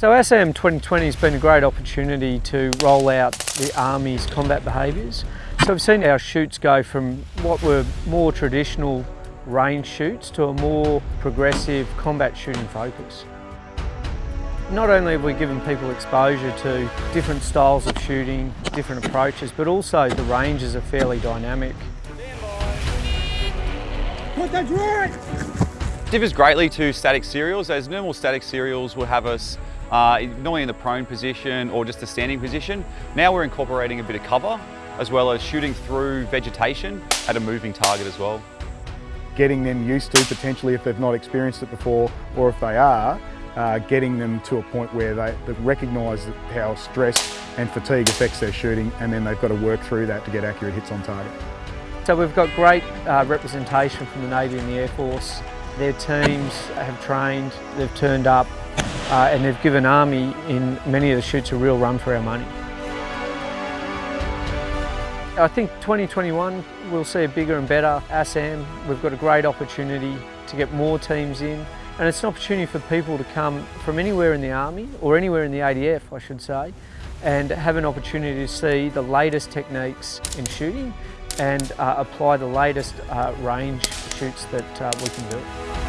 So AASAM 2020 has been a great opportunity to roll out the Army's combat behaviours. So we've seen our shoots go from what were more traditional range shoots to a more progressive combat shooting focus. Not only have we given people exposure to different styles of shooting, different approaches, but also the ranges are fairly dynamic. Put the right! Differs greatly to static serials as normal static serials will have us uh, normally in the prone position or just a standing position. Now we're incorporating a bit of cover as well as shooting through vegetation at a moving target as well. Getting them used to potentially if they've not experienced it before or if they are, uh, getting them to a point where they, they recognise how stress and fatigue affects their shooting and then they've got to work through that to get accurate hits on target. So we've got great uh, representation from the Navy and the Air Force. Their teams have trained, they've turned up uh, and they've given Army in many of the shoots a real run for our money. I think 2021 we'll see a bigger and better AASAM. We've got a great opportunity to get more teams in and it's an opportunity for people to come from anywhere in the Army, or anywhere in the ADF I should say, and have an opportunity to see the latest techniques in shooting and uh, apply the latest uh, range shoots that uh, we can do.